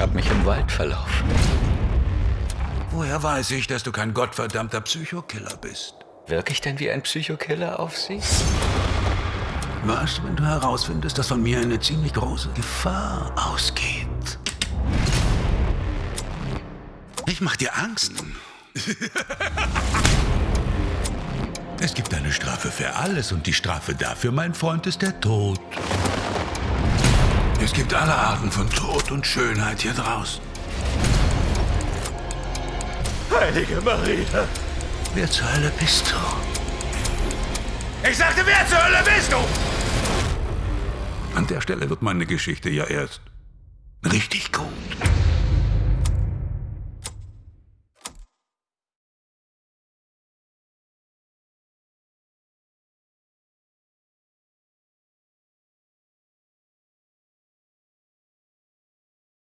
Ich habe mich im Wald verlaufen. Woher weiß ich, dass du kein gottverdammter Psychokiller bist? Wirke ich denn wie ein Psychokiller auf Sie? Was, wenn du herausfindest, dass von mir eine ziemlich große Gefahr ausgeht? Ich mach dir Angst. es gibt eine Strafe für alles und die Strafe dafür, mein Freund, ist der Tod. Es gibt alle Arten von Tod und Schönheit hier draußen. Heilige Maria! Wer zur Hölle bist du? Ich sagte, wer zur Hölle bist du? An der Stelle wird meine Geschichte ja erst richtig gut.